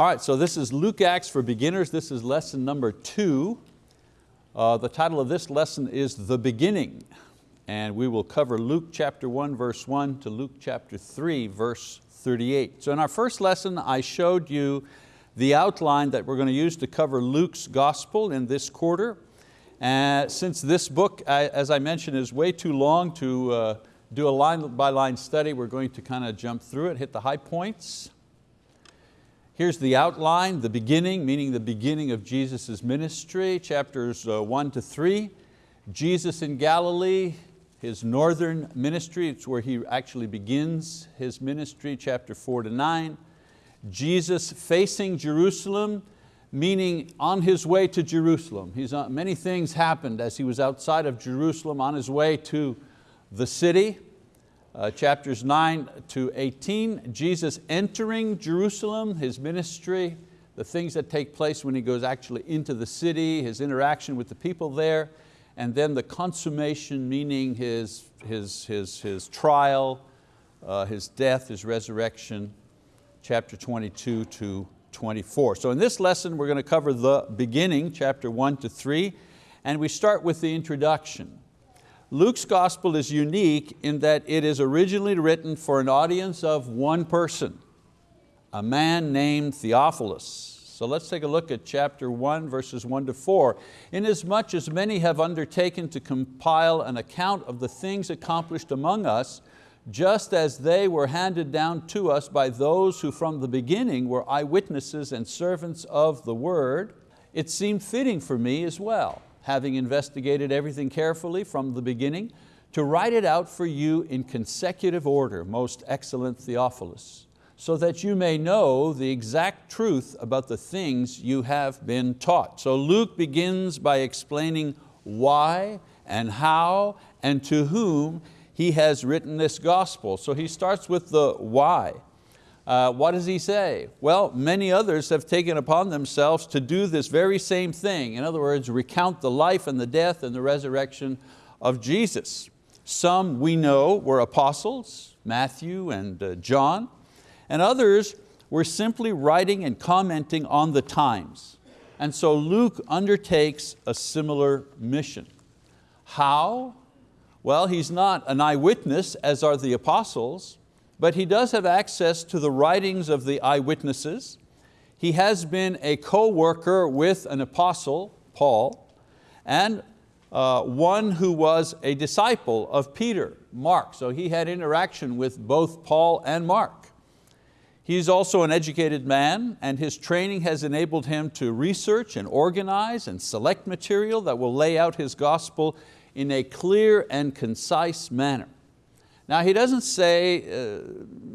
All right, so this is Luke Acts for Beginners. This is lesson number two. Uh, the title of this lesson is The Beginning. And we will cover Luke chapter one, verse one to Luke chapter three, verse 38. So in our first lesson, I showed you the outline that we're going to use to cover Luke's gospel in this quarter. And since this book, as I mentioned, is way too long to uh, do a line by line study, we're going to kind of jump through it, hit the high points, Here's the outline, the beginning, meaning the beginning of Jesus' ministry, chapters uh, one to three. Jesus in Galilee, his northern ministry, it's where he actually begins his ministry, chapter four to nine. Jesus facing Jerusalem, meaning on his way to Jerusalem. He's, uh, many things happened as he was outside of Jerusalem on his way to the city. Uh, chapters 9 to 18, Jesus entering Jerusalem, His ministry, the things that take place when He goes actually into the city, His interaction with the people there, and then the consummation, meaning His, his, his, his trial, uh, His death, His resurrection, chapter 22 to 24. So in this lesson we're going to cover the beginning, chapter 1 to 3, and we start with the introduction. Luke's gospel is unique in that it is originally written for an audience of one person, a man named Theophilus. So let's take a look at chapter one, verses one to four. Inasmuch as many have undertaken to compile an account of the things accomplished among us, just as they were handed down to us by those who from the beginning were eyewitnesses and servants of the word, it seemed fitting for me as well having investigated everything carefully from the beginning, to write it out for you in consecutive order, most excellent Theophilus, so that you may know the exact truth about the things you have been taught. So Luke begins by explaining why and how and to whom he has written this gospel. So he starts with the why. Uh, what does he say? Well, many others have taken upon themselves to do this very same thing. In other words, recount the life and the death and the resurrection of Jesus. Some we know were apostles, Matthew and uh, John, and others were simply writing and commenting on the times. And so Luke undertakes a similar mission. How? Well, he's not an eyewitness as are the apostles, but he does have access to the writings of the eyewitnesses. He has been a co-worker with an apostle, Paul, and uh, one who was a disciple of Peter, Mark. So he had interaction with both Paul and Mark. He's also an educated man and his training has enabled him to research and organize and select material that will lay out his gospel in a clear and concise manner. Now he doesn't say, uh,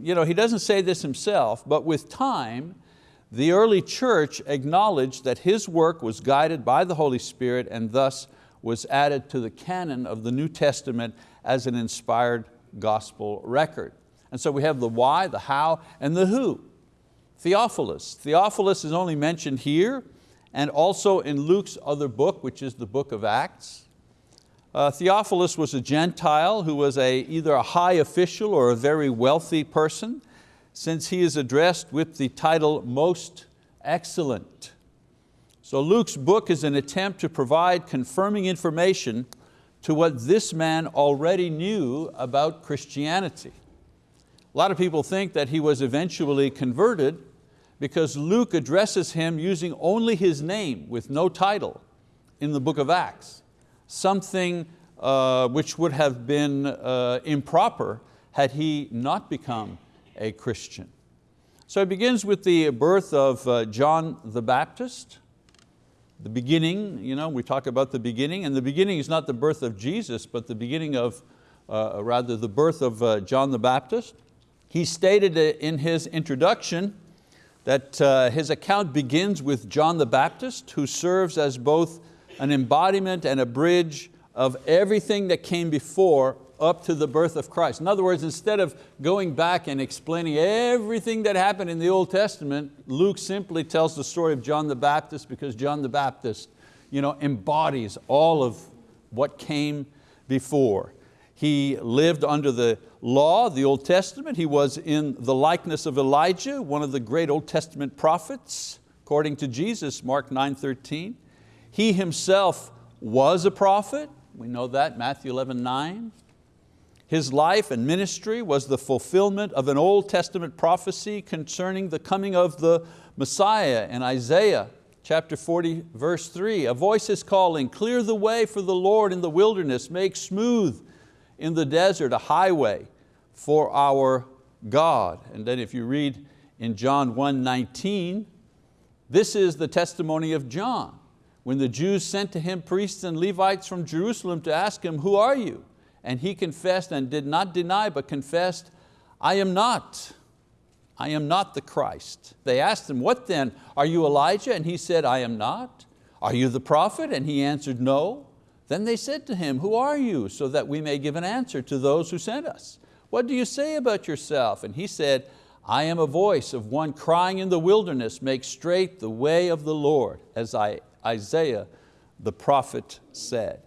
you know, he doesn't say this himself, but with time, the early church acknowledged that his work was guided by the Holy Spirit and thus was added to the canon of the New Testament as an inspired gospel record. And so we have the why, the how, and the who. Theophilus. Theophilus is only mentioned here and also in Luke's other book, which is the book of Acts. Uh, Theophilus was a Gentile who was a, either a high official or a very wealthy person, since he is addressed with the title Most Excellent. So Luke's book is an attempt to provide confirming information to what this man already knew about Christianity. A lot of people think that he was eventually converted because Luke addresses him using only his name with no title in the book of Acts something uh, which would have been uh, improper had he not become a Christian. So it begins with the birth of uh, John the Baptist, the beginning, you know, we talk about the beginning, and the beginning is not the birth of Jesus, but the beginning of, uh, rather the birth of uh, John the Baptist. He stated in his introduction that uh, his account begins with John the Baptist, who serves as both an embodiment and a bridge of everything that came before up to the birth of Christ. In other words, instead of going back and explaining everything that happened in the Old Testament, Luke simply tells the story of John the Baptist because John the Baptist you know, embodies all of what came before. He lived under the law, the Old Testament. He was in the likeness of Elijah, one of the great Old Testament prophets, according to Jesus, Mark 9:13. He himself was a prophet, we know that, Matthew 11, 9. His life and ministry was the fulfillment of an Old Testament prophecy concerning the coming of the Messiah in Isaiah chapter 40, verse 3. A voice is calling, clear the way for the Lord in the wilderness, make smooth in the desert a highway for our God. And then if you read in John 1, 19, this is the testimony of John. When the Jews sent to him priests and Levites from Jerusalem to ask him, who are you? And he confessed and did not deny, but confessed, I am not. I am not the Christ. They asked him, what then? Are you Elijah? And he said, I am not. Are you the prophet? And he answered, no. Then they said to him, who are you? So that we may give an answer to those who sent us. What do you say about yourself? And he said, I am a voice of one crying in the wilderness, make straight the way of the Lord, as I, Isaiah the prophet said.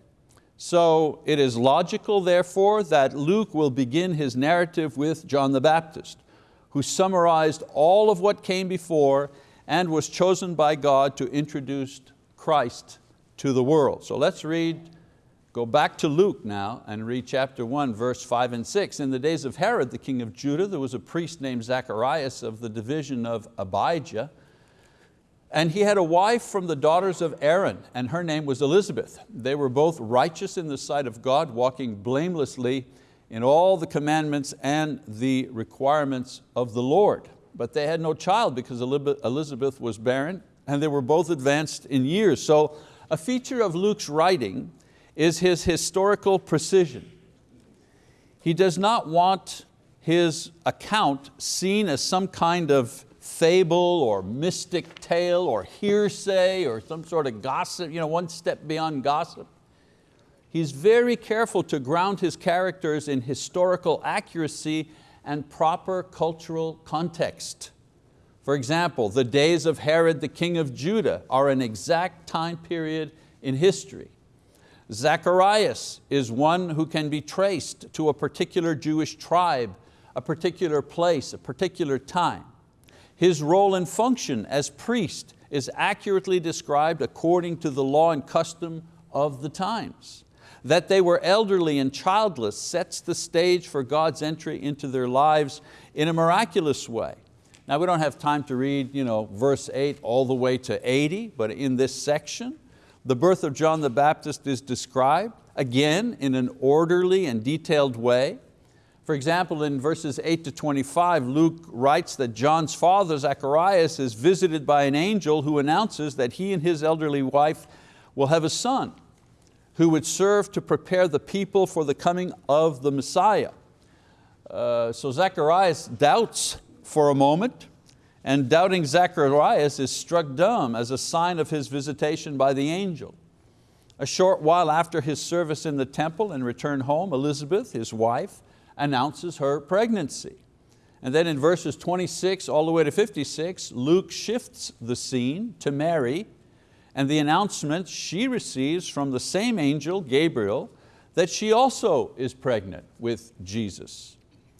So it is logical, therefore, that Luke will begin his narrative with John the Baptist, who summarized all of what came before and was chosen by God to introduce Christ to the world. So let's read, go back to Luke now and read chapter one, verse five and six. In the days of Herod, the king of Judah, there was a priest named Zacharias of the division of Abijah, and he had a wife from the daughters of Aaron, and her name was Elizabeth. They were both righteous in the sight of God, walking blamelessly in all the commandments and the requirements of the Lord. But they had no child because Elizabeth was barren, and they were both advanced in years. So a feature of Luke's writing is his historical precision. He does not want his account seen as some kind of fable or mystic tale or hearsay or some sort of gossip, you know, one step beyond gossip. He's very careful to ground his characters in historical accuracy and proper cultural context. For example, the days of Herod the king of Judah are an exact time period in history. Zacharias is one who can be traced to a particular Jewish tribe, a particular place, a particular time. His role and function as priest is accurately described according to the law and custom of the times. That they were elderly and childless sets the stage for God's entry into their lives in a miraculous way. Now we don't have time to read you know, verse 8 all the way to 80, but in this section, the birth of John the Baptist is described, again in an orderly and detailed way. For example, in verses 8 to 25, Luke writes that John's father, Zacharias, is visited by an angel who announces that he and his elderly wife will have a son who would serve to prepare the people for the coming of the Messiah. Uh, so Zacharias doubts for a moment, and doubting Zacharias is struck dumb as a sign of his visitation by the angel. A short while after his service in the temple and return home, Elizabeth, his wife, announces her pregnancy. And then in verses 26 all the way to 56, Luke shifts the scene to Mary and the announcement she receives from the same angel, Gabriel, that she also is pregnant with Jesus.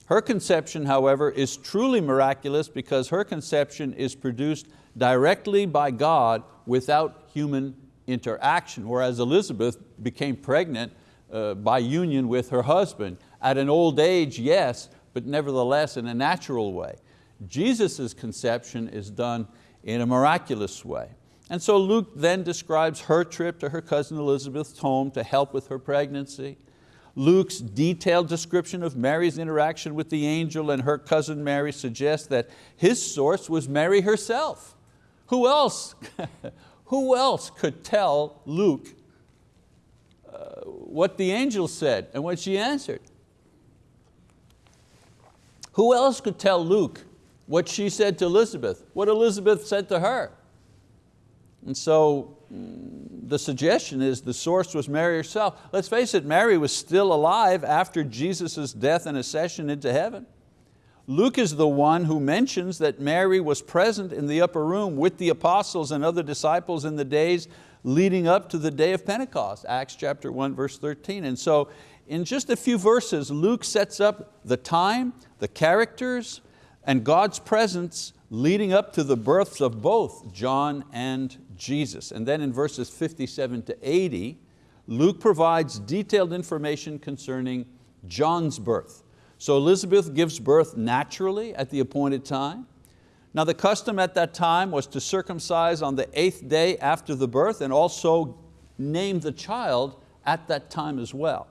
Her conception, however, is truly miraculous because her conception is produced directly by God without human interaction, whereas Elizabeth became pregnant uh, by union with her husband. At an old age, yes, but nevertheless in a natural way. Jesus' conception is done in a miraculous way. And so Luke then describes her trip to her cousin Elizabeth's home to help with her pregnancy. Luke's detailed description of Mary's interaction with the angel and her cousin Mary suggests that his source was Mary herself. Who else, who else could tell Luke uh, what the angel said and what she answered? Who else could tell Luke what she said to Elizabeth, what Elizabeth said to her? And so mm, the suggestion is the source was Mary herself. Let's face it, Mary was still alive after Jesus' death and ascension into heaven. Luke is the one who mentions that Mary was present in the upper room with the apostles and other disciples in the days leading up to the day of Pentecost, Acts chapter 1, verse 13. And so in just a few verses, Luke sets up the time, the characters, and God's presence leading up to the births of both John and Jesus. And then in verses 57 to 80, Luke provides detailed information concerning John's birth. So Elizabeth gives birth naturally at the appointed time. Now the custom at that time was to circumcise on the eighth day after the birth and also name the child at that time as well.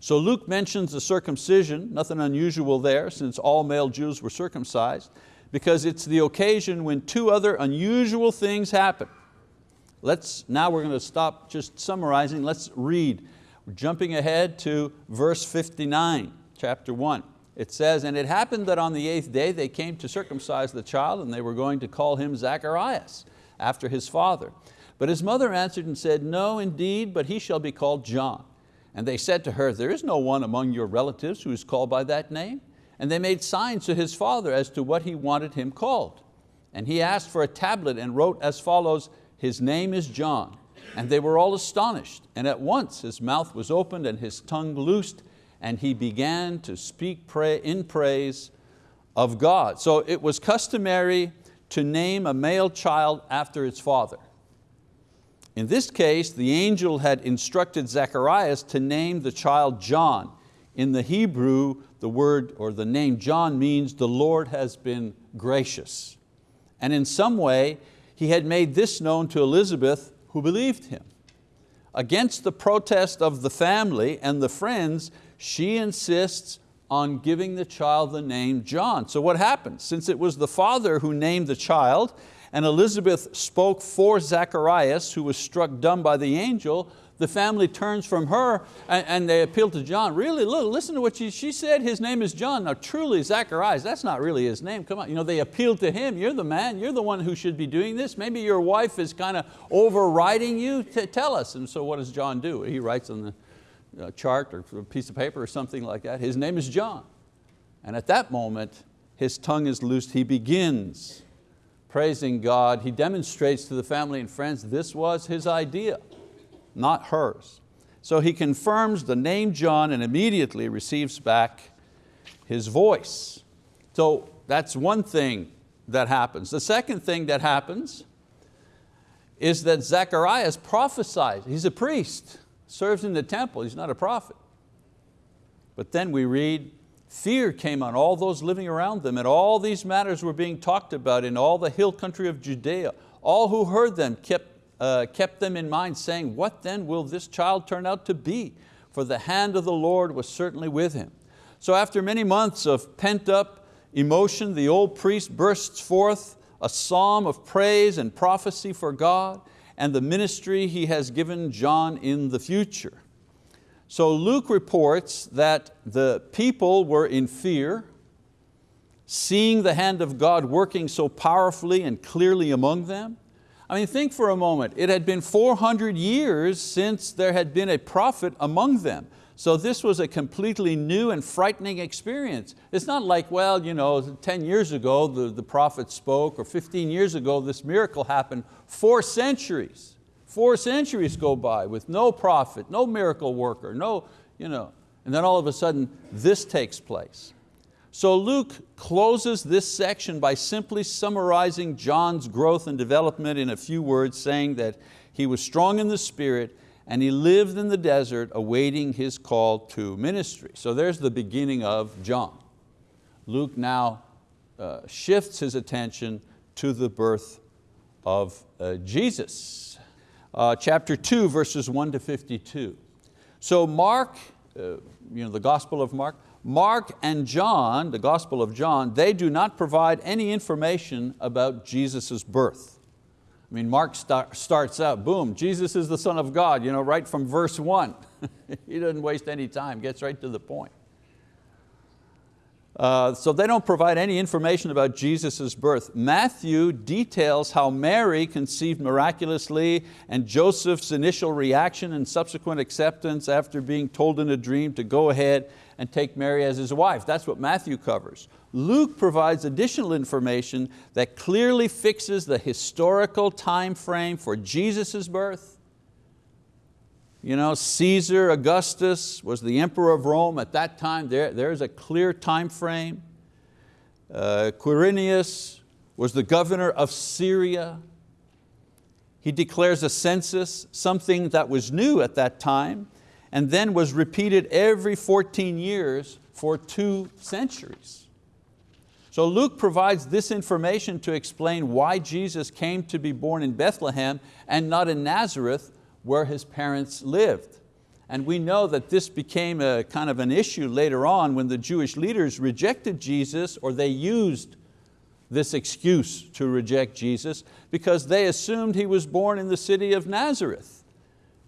So Luke mentions the circumcision, nothing unusual there since all male Jews were circumcised, because it's the occasion when two other unusual things happen. Let's, now we're going to stop just summarizing, let's read. We're jumping ahead to verse 59 chapter one. It says, and it happened that on the eighth day they came to circumcise the child and they were going to call him Zacharias after his father. But his mother answered and said, no indeed, but he shall be called John. And they said to her, there is no one among your relatives who is called by that name. And they made signs to his father as to what he wanted him called. And he asked for a tablet and wrote as follows, his name is John. And they were all astonished. And at once his mouth was opened and his tongue loosed and he began to speak in praise of God. So it was customary to name a male child after its father. In this case, the angel had instructed Zacharias to name the child John. In the Hebrew, the word or the name John means the Lord has been gracious. And in some way, he had made this known to Elizabeth who believed him. Against the protest of the family and the friends, she insists on giving the child the name John. So what happened? Since it was the father who named the child and Elizabeth spoke for Zacharias who was struck dumb by the angel, the family turns from her and, and they appeal to John. Really, look, listen to what she, she said, his name is John. Now truly Zacharias, that's not really his name, come on. You know, they appeal to him, you're the man, you're the one who should be doing this. Maybe your wife is kind of overriding you, to tell us. And so what does John do? He writes on the uh, chart or a piece of paper or something like that. His name is John. And at that moment, his tongue is loosed. He begins praising God. He demonstrates to the family and friends this was his idea, not hers. So he confirms the name John and immediately receives back his voice. So that's one thing that happens. The second thing that happens is that Zacharias prophesies. He's a priest serves in the temple, he's not a prophet. But then we read, fear came on all those living around them and all these matters were being talked about in all the hill country of Judea. All who heard them kept, uh, kept them in mind saying, what then will this child turn out to be? For the hand of the Lord was certainly with him. So after many months of pent up emotion, the old priest bursts forth a psalm of praise and prophecy for God and the ministry he has given John in the future. So Luke reports that the people were in fear, seeing the hand of God working so powerfully and clearly among them. I mean, think for a moment, it had been 400 years since there had been a prophet among them. So this was a completely new and frightening experience. It's not like, well, you know, 10 years ago the, the prophet spoke or 15 years ago this miracle happened. Four centuries, four centuries go by with no prophet, no miracle worker, no, you know, and then all of a sudden this takes place. So Luke closes this section by simply summarizing John's growth and development in a few words, saying that he was strong in the spirit and he lived in the desert awaiting his call to ministry. So there's the beginning of John. Luke now uh, shifts his attention to the birth of uh, Jesus. Uh, chapter two, verses one to 52. So Mark, uh, you know, the Gospel of Mark, Mark and John, the Gospel of John, they do not provide any information about Jesus' birth. I mean, Mark start, starts out, boom, Jesus is the Son of God, you know, right from verse one. he doesn't waste any time, gets right to the point. Uh, so they don't provide any information about Jesus' birth. Matthew details how Mary conceived miraculously and Joseph's initial reaction and subsequent acceptance after being told in a dream to go ahead and take Mary as his wife. That's what Matthew covers. Luke provides additional information that clearly fixes the historical time frame for Jesus' birth You know, Caesar Augustus was the emperor of Rome at that time. There, there's a clear time frame. Uh, Quirinius was the governor of Syria. He declares a census, something that was new at that time, and then was repeated every 14 years for two centuries. So Luke provides this information to explain why Jesus came to be born in Bethlehem and not in Nazareth where his parents lived. And we know that this became a kind of an issue later on when the Jewish leaders rejected Jesus or they used this excuse to reject Jesus because they assumed He was born in the city of Nazareth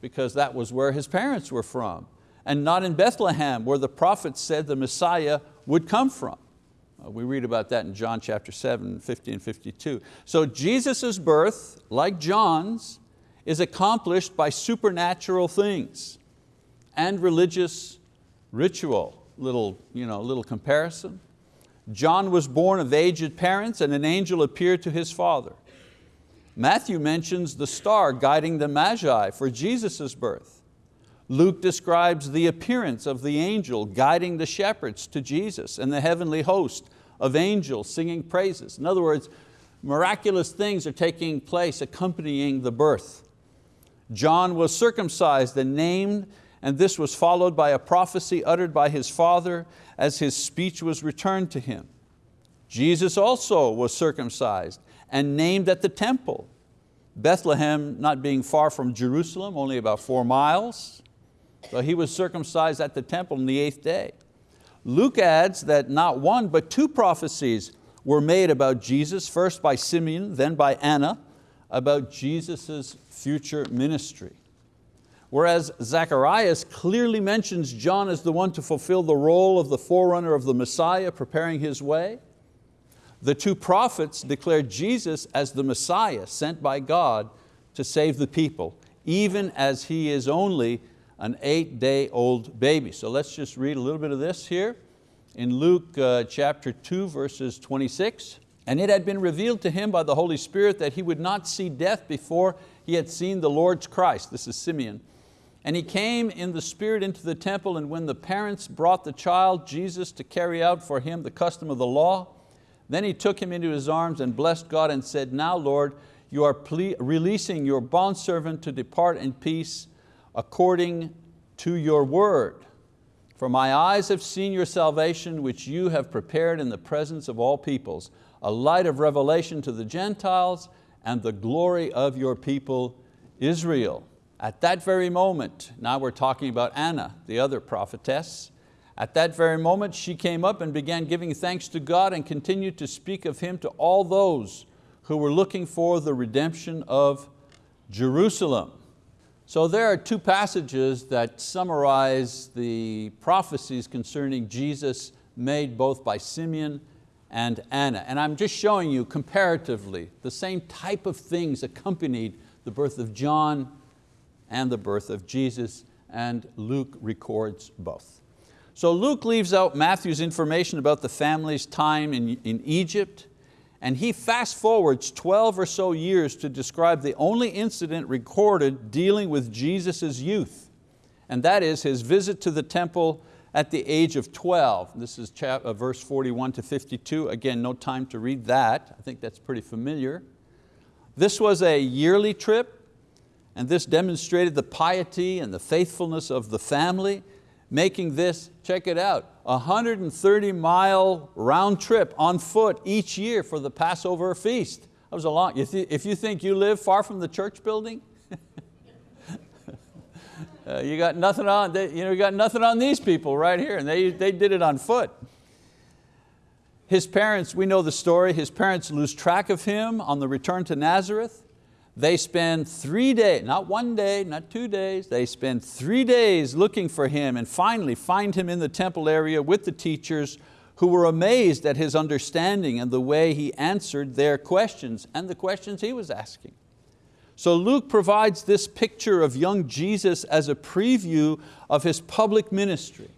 because that was where His parents were from and not in Bethlehem where the prophets said the Messiah would come from. Uh, we read about that in John chapter 7, 50 and 52. So Jesus' birth, like John's, is accomplished by supernatural things and religious ritual. Little, you know, little comparison. John was born of aged parents and an angel appeared to his father. Matthew mentions the star guiding the Magi for Jesus' birth. Luke describes the appearance of the angel guiding the shepherds to Jesus and the heavenly host of angels singing praises. In other words, miraculous things are taking place accompanying the birth. John was circumcised and named and this was followed by a prophecy uttered by his father as his speech was returned to him. Jesus also was circumcised and named at the temple. Bethlehem not being far from Jerusalem, only about four miles. So he was circumcised at the temple on the eighth day. Luke adds that not one but two prophecies were made about Jesus, first by Simeon, then by Anna, about Jesus' future ministry. Whereas Zacharias clearly mentions John as the one to fulfill the role of the forerunner of the Messiah, preparing his way. The two prophets declared Jesus as the Messiah sent by God to save the people, even as he is only an eight day old baby. So let's just read a little bit of this here in Luke uh, chapter 2 verses 26. And it had been revealed to him by the Holy Spirit that he would not see death before he had seen the Lord's Christ. This is Simeon. And he came in the spirit into the temple and when the parents brought the child Jesus to carry out for him the custom of the law, then he took him into his arms and blessed God and said, now Lord, you are releasing your bondservant to depart in peace according to your word. For my eyes have seen your salvation, which you have prepared in the presence of all peoples, a light of revelation to the Gentiles and the glory of your people Israel. At that very moment, now we're talking about Anna, the other prophetess, at that very moment she came up and began giving thanks to God and continued to speak of Him to all those who were looking for the redemption of Jerusalem. So there are two passages that summarize the prophecies concerning Jesus made both by Simeon and Anna. And I'm just showing you comparatively the same type of things accompanied the birth of John and the birth of Jesus, and Luke records both. So Luke leaves out Matthew's information about the family's time in, in Egypt, and he fast forwards 12 or so years to describe the only incident recorded dealing with Jesus' youth, and that is his visit to the temple at the age of 12. This is uh, verse 41 to 52. Again, no time to read that. I think that's pretty familiar. This was a yearly trip and this demonstrated the piety and the faithfulness of the family, making this, check it out, a 130 mile round trip on foot each year for the Passover feast. That was a long, if you think you live far from the church building, uh, you got nothing on, they, you know, you got nothing on these people right here, and they, they did it on foot. His parents, we know the story, his parents lose track of him on the return to Nazareth. They spend three days, not one day, not two days, they spend three days looking for him and finally find him in the temple area with the teachers who were amazed at his understanding and the way he answered their questions and the questions he was asking. So Luke provides this picture of young Jesus as a preview of his public ministry,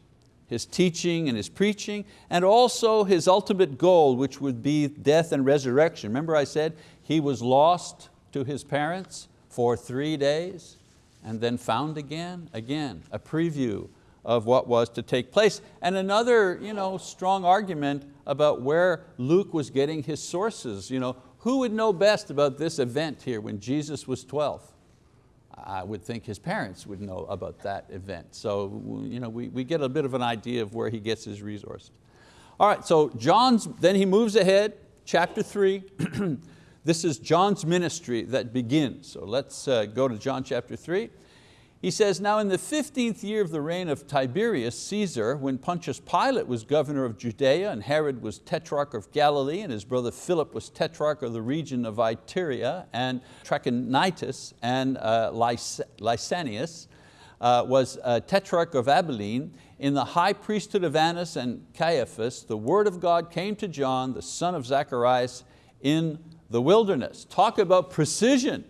his teaching and his preaching, and also his ultimate goal, which would be death and resurrection. Remember I said he was lost, to his parents for three days and then found again, again, a preview of what was to take place. And another you know, strong argument about where Luke was getting his sources. You know, who would know best about this event here when Jesus was 12? I would think his parents would know about that event. So you know, we, we get a bit of an idea of where he gets his resources. All right, so John's, then he moves ahead, chapter three. this is John's ministry that begins. So let's uh, go to John chapter three. He says, now in the 15th year of the reign of Tiberius Caesar, when Pontius Pilate was governor of Judea and Herod was tetrarch of Galilee and his brother Philip was tetrarch of the region of Iturea and Trachonitis and uh, Lysanias uh, was uh, tetrarch of Abilene, in the high priesthood of Annas and Caiaphas, the word of God came to John, the son of Zacharias, in the wilderness. Talk about precision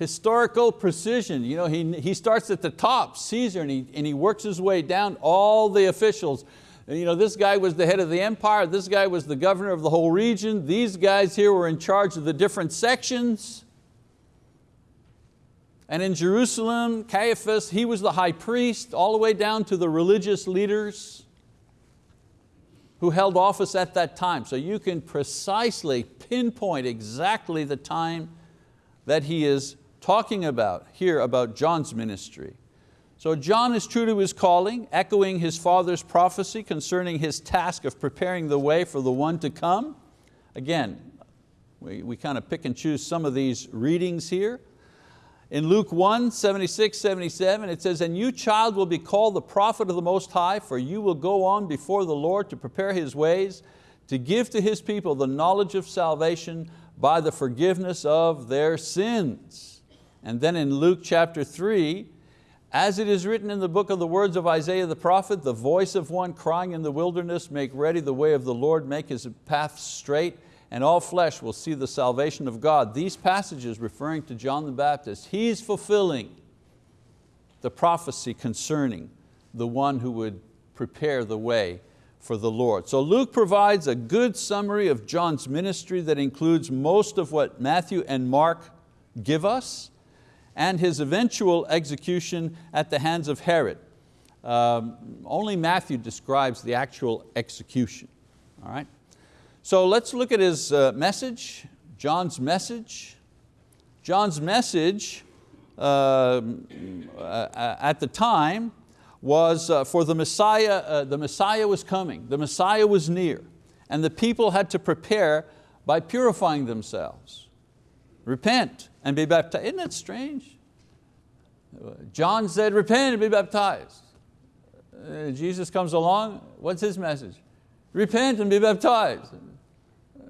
historical precision. You know, he, he starts at the top, Caesar, and he, and he works his way down all the officials. You know, this guy was the head of the empire, this guy was the governor of the whole region, these guys here were in charge of the different sections. And in Jerusalem, Caiaphas, he was the high priest, all the way down to the religious leaders who held office at that time. So you can precisely pinpoint exactly the time that he is talking about here about John's ministry. So John is true to his calling, echoing his father's prophecy concerning his task of preparing the way for the one to come. Again, we, we kind of pick and choose some of these readings here. In Luke 1, 76, 77, it says, And you child will be called the prophet of the Most High, for you will go on before the Lord to prepare His ways, to give to His people the knowledge of salvation by the forgiveness of their sins. And then in Luke chapter three, as it is written in the book of the words of Isaiah the prophet, the voice of one crying in the wilderness, make ready the way of the Lord, make His path straight, and all flesh will see the salvation of God. These passages referring to John the Baptist, he's fulfilling the prophecy concerning the one who would prepare the way for the Lord. So Luke provides a good summary of John's ministry that includes most of what Matthew and Mark give us, and his eventual execution at the hands of Herod. Um, only Matthew describes the actual execution. All right? So let's look at his uh, message, John's message. John's message uh, uh, at the time was uh, for the Messiah, uh, the Messiah was coming, the Messiah was near, and the people had to prepare by purifying themselves. Repent and be baptized. Isn't that strange? John said, repent and be baptized. Uh, Jesus comes along, what's his message? Repent and be baptized.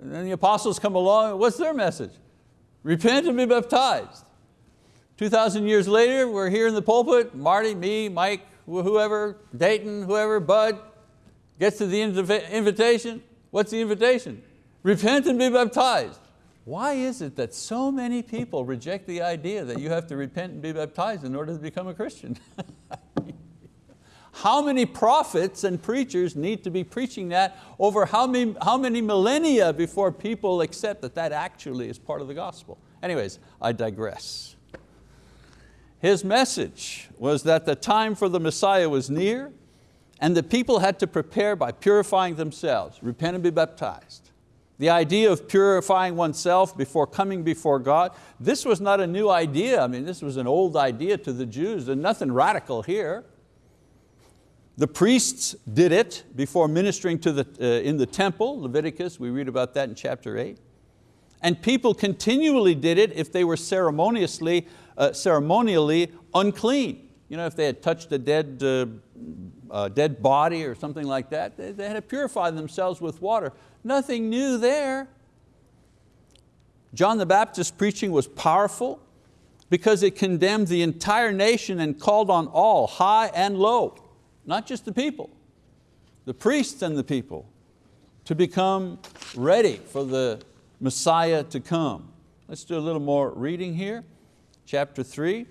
And then the apostles come along, what's their message? Repent and be baptized. 2,000 years later, we're here in the pulpit, Marty, me, Mike, whoever, Dayton, whoever, Bud, gets to the invitation. What's the invitation? Repent and be baptized. Why is it that so many people reject the idea that you have to repent and be baptized in order to become a Christian? how many prophets and preachers need to be preaching that over how many, how many millennia before people accept that that actually is part of the gospel? Anyways, I digress. His message was that the time for the Messiah was near and the people had to prepare by purifying themselves, repent and be baptized. The idea of purifying oneself before coming before God, this was not a new idea. I mean, this was an old idea to the Jews. There's nothing radical here. The priests did it before ministering to the, uh, in the temple, Leviticus, we read about that in chapter eight. And people continually did it if they were ceremoniously, uh, ceremonially unclean. You know, if they had touched a dead, uh dead body or something like that, they, they had to purify themselves with water. Nothing new there. John the Baptist's preaching was powerful because it condemned the entire nation and called on all, high and low, not just the people, the priests and the people, to become ready for the Messiah to come. Let's do a little more reading here. Chapter three.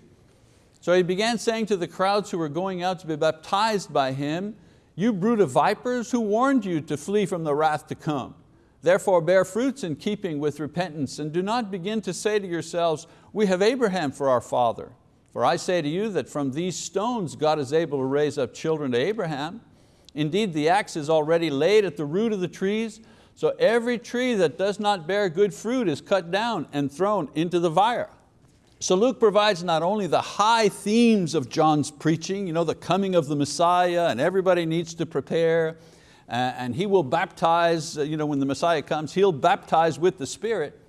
So he began saying to the crowds who were going out to be baptized by him, you brood of vipers, who warned you to flee from the wrath to come? Therefore bear fruits in keeping with repentance and do not begin to say to yourselves, we have Abraham for our father. For I say to you that from these stones God is able to raise up children to Abraham. Indeed, the axe is already laid at the root of the trees, so every tree that does not bear good fruit is cut down and thrown into the fire. So Luke provides not only the high themes of John's preaching, you know, the coming of the Messiah and everybody needs to prepare, and he will baptize, uh, you know, when the Messiah comes, he'll baptize with the Spirit.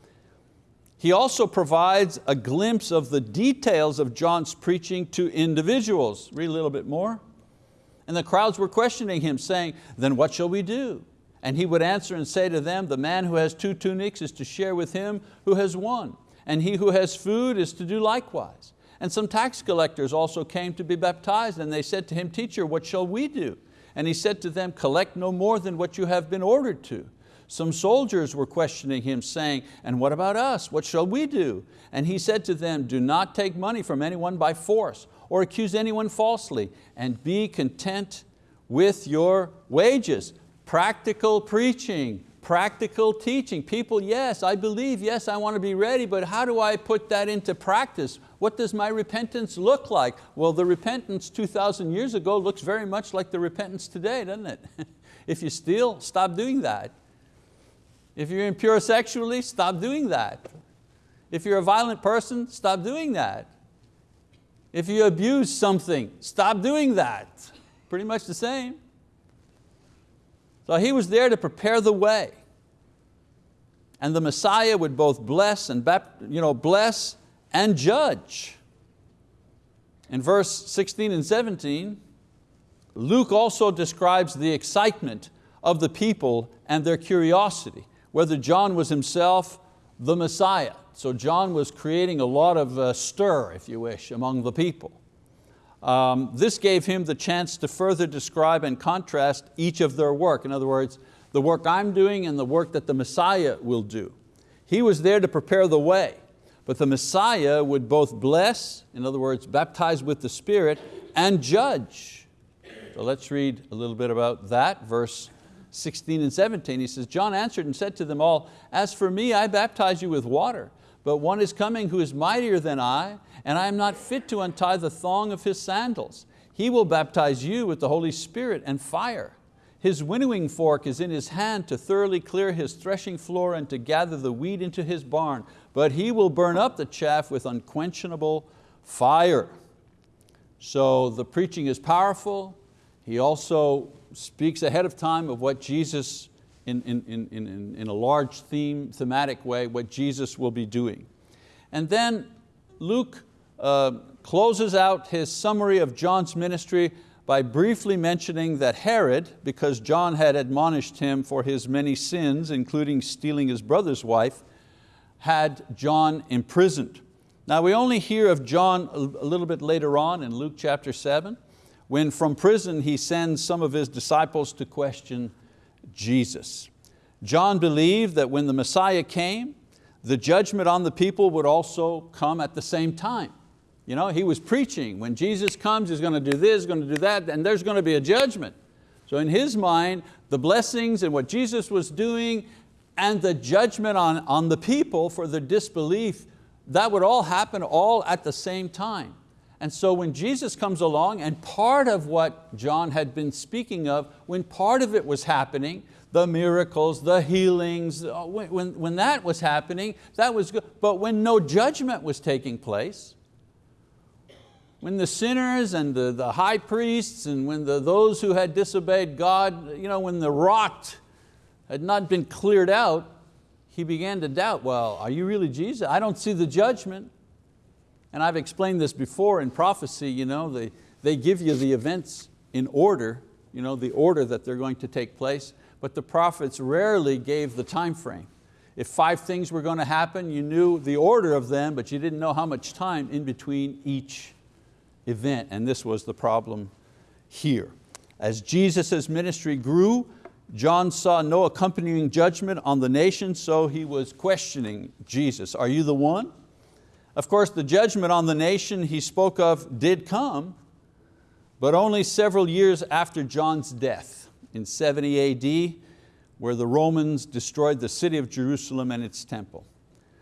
He also provides a glimpse of the details of John's preaching to individuals. Read a little bit more. And the crowds were questioning him, saying, then what shall we do? And he would answer and say to them, the man who has two tunics is to share with him who has one, and he who has food is to do likewise. And some tax collectors also came to be baptized, and they said to him, Teacher, what shall we do? And he said to them, collect no more than what you have been ordered to. Some soldiers were questioning him saying, and what about us? What shall we do? And he said to them, do not take money from anyone by force or accuse anyone falsely and be content with your wages. Practical preaching, practical teaching. People, yes, I believe, yes, I want to be ready, but how do I put that into practice? What does my repentance look like? Well, the repentance 2,000 years ago looks very much like the repentance today, doesn't it? if you steal, stop doing that. If you're impure sexually, stop doing that. If you're a violent person, stop doing that. If you abuse something, stop doing that. Pretty much the same. So he was there to prepare the way. And the Messiah would both bless and, you know, bless and judge. In verse 16 and 17, Luke also describes the excitement of the people and their curiosity, whether John was himself the Messiah. So John was creating a lot of uh, stir, if you wish, among the people. Um, this gave him the chance to further describe and contrast each of their work. In other words, the work I'm doing and the work that the Messiah will do. He was there to prepare the way, but the Messiah would both bless, in other words, baptize with the Spirit, and judge. So let's read a little bit about that, verse 16 and 17. He says, John answered and said to them all, as for me, I baptize you with water, but one is coming who is mightier than I, and I am not fit to untie the thong of his sandals. He will baptize you with the Holy Spirit and fire. His winnowing fork is in his hand to thoroughly clear his threshing floor and to gather the wheat into his barn, but he will burn up the chaff with unquenchable fire. So the preaching is powerful. He also speaks ahead of time of what Jesus in, in, in, in, a large theme, thematic way, what Jesus will be doing. And then Luke uh, closes out his summary of John's ministry by briefly mentioning that Herod, because John had admonished him for his many sins, including stealing his brother's wife, had John imprisoned. Now we only hear of John a little bit later on in Luke chapter seven, when from prison he sends some of his disciples to question Jesus. John believed that when the Messiah came, the judgment on the people would also come at the same time. You know, he was preaching, when Jesus comes, he's going to do this, going to do that, and there's going to be a judgment. So in his mind, the blessings and what Jesus was doing and the judgment on, on the people for their disbelief, that would all happen all at the same time. And so when Jesus comes along and part of what John had been speaking of, when part of it was happening, the miracles, the healings, uh, when, when that was happening, that was good. But when no judgment was taking place, when the sinners and the, the high priests and when the, those who had disobeyed God, you know, when the rot had not been cleared out, he began to doubt, well, are you really Jesus? I don't see the judgment. And I've explained this before in prophecy, you know, they, they give you the events in order, you know, the order that they're going to take place, but the prophets rarely gave the time frame. If five things were going to happen, you knew the order of them, but you didn't know how much time in between each event, and this was the problem here. As Jesus' ministry grew, John saw no accompanying judgment on the nation, so he was questioning Jesus. Are you the one? Of course, the judgment on the nation he spoke of did come, but only several years after John's death in 70 AD, where the Romans destroyed the city of Jerusalem and its temple.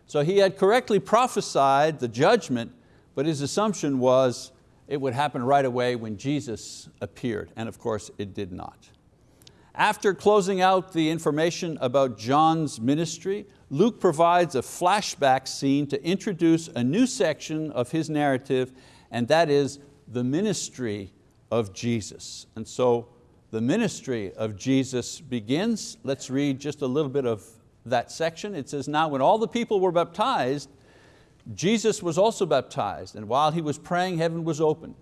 So he had correctly prophesied the judgment, but his assumption was it would happen right away when Jesus appeared, and of course it did not. After closing out the information about John's ministry, Luke provides a flashback scene to introduce a new section of his narrative, and that is the ministry of Jesus. And so the ministry of Jesus begins. Let's read just a little bit of that section. It says, now when all the people were baptized, Jesus was also baptized, and while he was praying, heaven was opened,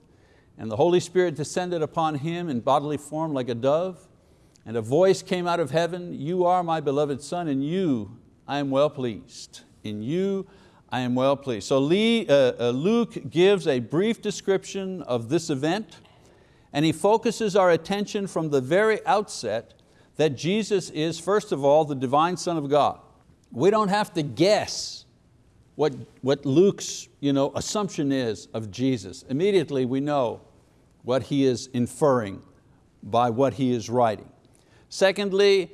and the Holy Spirit descended upon him in bodily form like a dove. And a voice came out of heaven, you are my beloved son, in you I am well pleased. In you I am well pleased. So Lee, uh, uh, Luke gives a brief description of this event and he focuses our attention from the very outset that Jesus is, first of all, the divine Son of God. We don't have to guess what, what Luke's you know, assumption is of Jesus. Immediately we know what he is inferring by what he is writing. Secondly,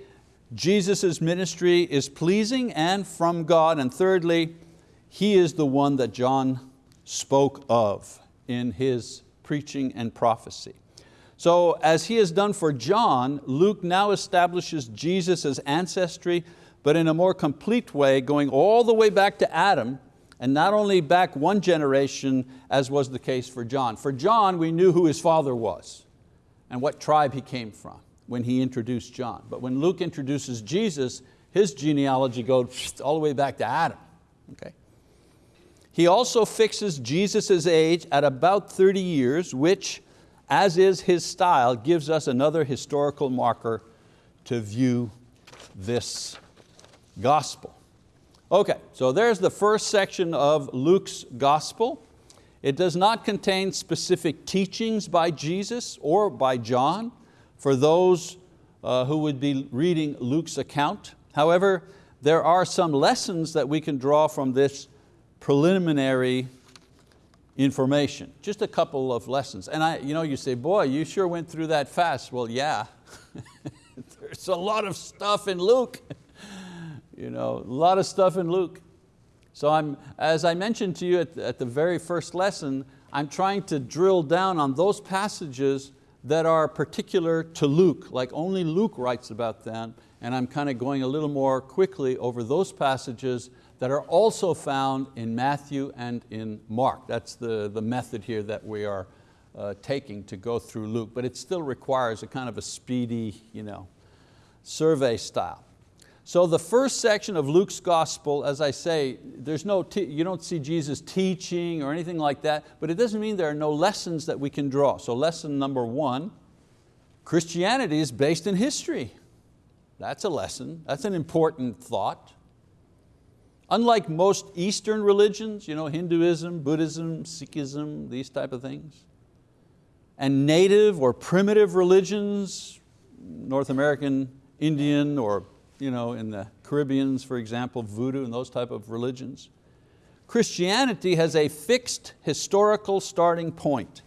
Jesus' ministry is pleasing and from God. And thirdly, He is the one that John spoke of in his preaching and prophecy. So as he has done for John, Luke now establishes Jesus' ancestry, but in a more complete way, going all the way back to Adam, and not only back one generation as was the case for John. For John, we knew who his father was and what tribe he came from when he introduced John. But when Luke introduces Jesus, his genealogy goes all the way back to Adam. Okay? He also fixes Jesus' age at about 30 years, which, as is his style, gives us another historical marker to view this gospel. Okay, so there's the first section of Luke's gospel. It does not contain specific teachings by Jesus or by John for those uh, who would be reading Luke's account. However, there are some lessons that we can draw from this preliminary information. Just a couple of lessons. And I, you, know, you say, boy, you sure went through that fast. Well, yeah. There's a lot of stuff in Luke. You know, a lot of stuff in Luke. So I'm, as I mentioned to you at, at the very first lesson, I'm trying to drill down on those passages that are particular to Luke, like only Luke writes about them, and I'm kind of going a little more quickly over those passages that are also found in Matthew and in Mark. That's the, the method here that we are uh, taking to go through Luke, but it still requires a kind of a speedy you know, survey style. So the first section of Luke's gospel, as I say, there's no you don't see Jesus teaching or anything like that, but it doesn't mean there are no lessons that we can draw. So lesson number one, Christianity is based in history. That's a lesson, that's an important thought. Unlike most Eastern religions, you know, Hinduism, Buddhism, Sikhism, these type of things, and native or primitive religions, North American, Indian, or you know, in the Caribbeans, for example, voodoo and those type of religions. Christianity has a fixed historical starting point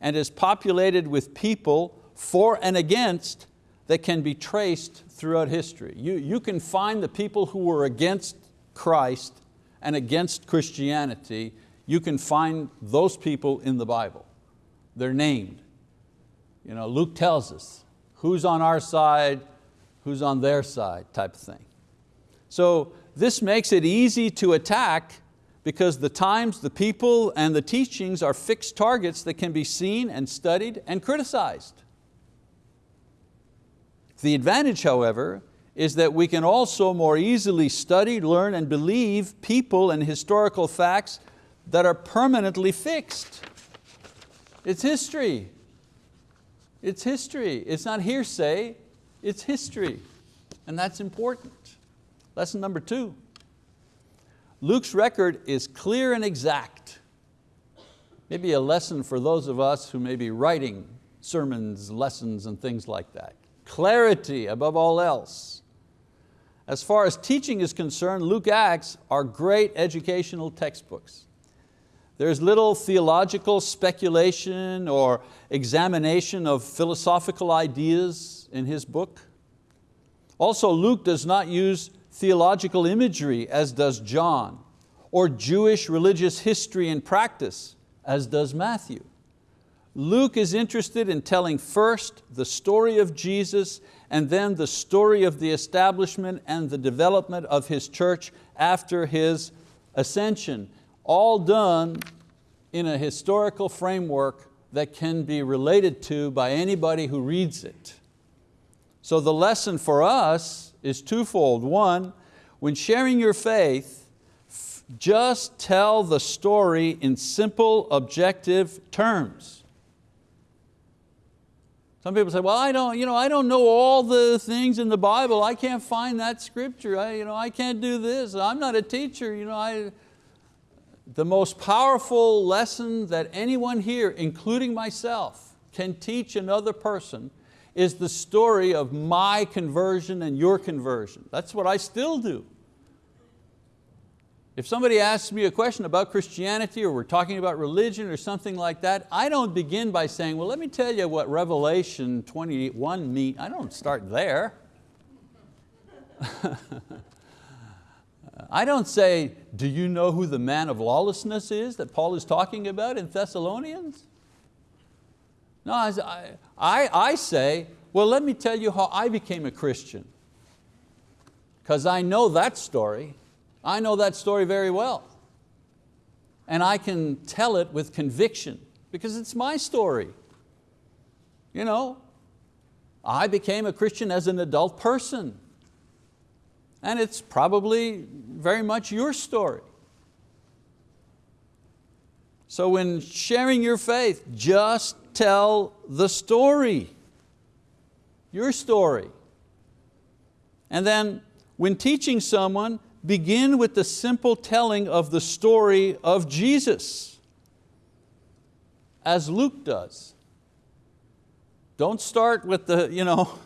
and is populated with people for and against that can be traced throughout history. You, you can find the people who were against Christ and against Christianity, you can find those people in the Bible. They're named. You know, Luke tells us who's on our side, who's on their side type of thing. So this makes it easy to attack because the times, the people, and the teachings are fixed targets that can be seen and studied and criticized. The advantage, however, is that we can also more easily study, learn, and believe people and historical facts that are permanently fixed. It's history. It's history. It's not hearsay, it's history, and that's important. Lesson number two, Luke's record is clear and exact. Maybe a lesson for those of us who may be writing sermons, lessons, and things like that. Clarity above all else. As far as teaching is concerned, Luke Acts are great educational textbooks. There's little theological speculation or examination of philosophical ideas in his book. Also, Luke does not use theological imagery as does John, or Jewish religious history and practice, as does Matthew. Luke is interested in telling first the story of Jesus and then the story of the establishment and the development of His church after His ascension, all done in a historical framework that can be related to by anybody who reads it. So the lesson for us is twofold. One, when sharing your faith, just tell the story in simple, objective terms. Some people say, well, I don't, you know, I don't know all the things in the Bible. I can't find that scripture. I, you know, I can't do this. I'm not a teacher. You know, I, the most powerful lesson that anyone here, including myself, can teach another person is the story of my conversion and your conversion. That's what I still do. If somebody asks me a question about Christianity or we're talking about religion or something like that, I don't begin by saying, well, let me tell you what Revelation 21 means. I don't start there. I don't say, do you know who the man of lawlessness is that Paul is talking about in Thessalonians? No, I, I, I say, well, let me tell you how I became a Christian. Because I know that story. I know that story very well. And I can tell it with conviction because it's my story. You know, I became a Christian as an adult person. And it's probably very much your story. So when sharing your faith, just tell the story, your story. And then when teaching someone, begin with the simple telling of the story of Jesus, as Luke does. Don't start with the, you know,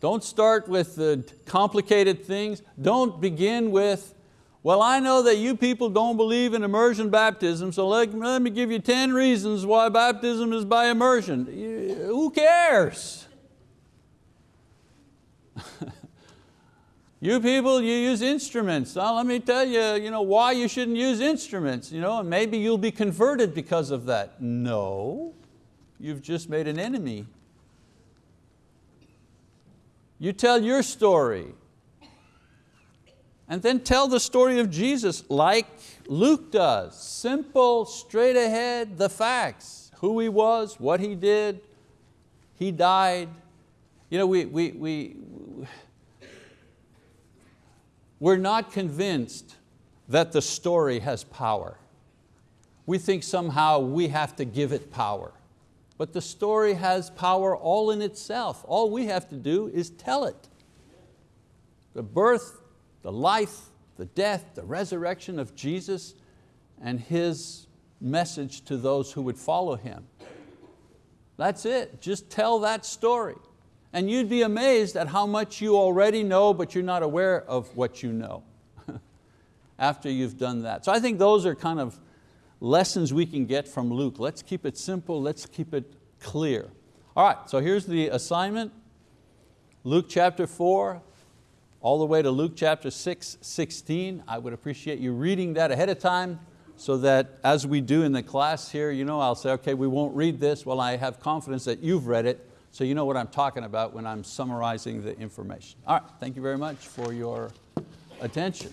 don't start with the complicated things. Don't begin with, well, I know that you people don't believe in immersion baptism, so let, let me give you 10 reasons why baptism is by immersion. Who cares? You people, you use instruments. Now, let me tell you, you know, why you shouldn't use instruments. You know, and maybe you'll be converted because of that. No, you've just made an enemy. You tell your story. And then tell the story of Jesus like Luke does. Simple, straight ahead, the facts. Who He was, what He did, He died. You know, we, we, we, we're not convinced that the story has power. We think somehow we have to give it power. But the story has power all in itself. All we have to do is tell it. The birth, the life, the death, the resurrection of Jesus and His message to those who would follow Him. That's it, just tell that story. And you'd be amazed at how much you already know, but you're not aware of what you know after you've done that. So I think those are kind of lessons we can get from Luke. Let's keep it simple, let's keep it clear. All right, so here's the assignment. Luke chapter four, all the way to Luke chapter 6, 16. I would appreciate you reading that ahead of time so that as we do in the class here, you know, I'll say, okay, we won't read this. Well, I have confidence that you've read it so you know what I'm talking about when I'm summarizing the information. All right, thank you very much for your attention.